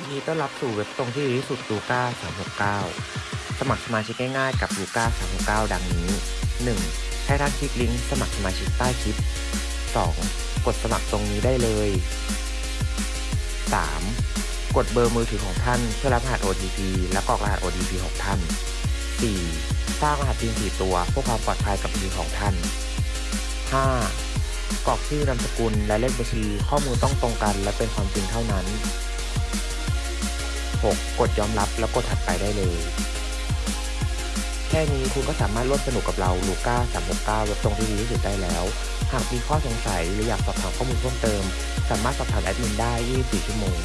ยินดีต้อนรับสู่เว็บตรงที่ดีที่สุดลูก้า369 สมัครสมาชิกง่ายๆกับลูก้า369 ดังนี้ 1. ให้ท่านคลิกลิงก์สมัครสมาชิกใต้คลิป 2. กดสมัครตรงนี้ได้เลย 3. กดเบอร์มือถือของท่านเพื่อรับรหัส OTP และกรอกรหัส OTP ของท่าน 4. สร้างรหัส PIN 4ตัวเพื่อความปลอดภัยกับมือของท่าน 5. กรอกชื่อนามสกุลและเลขบัญชีข้อมูลต้องตรงกันและเป็นความจริงเท่านั้น 6. กดยอมรับแล้วกดถัดไปได้เลย แค่นี้คุณก็สามารถร่วมสนุกกับเราลูก้า369เว็บตรงที่ดีที่สุดได้แล้ว หากมีข้อสงสัยหรืออยากสอบถามข้อมูลเพิ่มเติม สามารถสอบถามแอดมินได้ 24 ชั่วโมง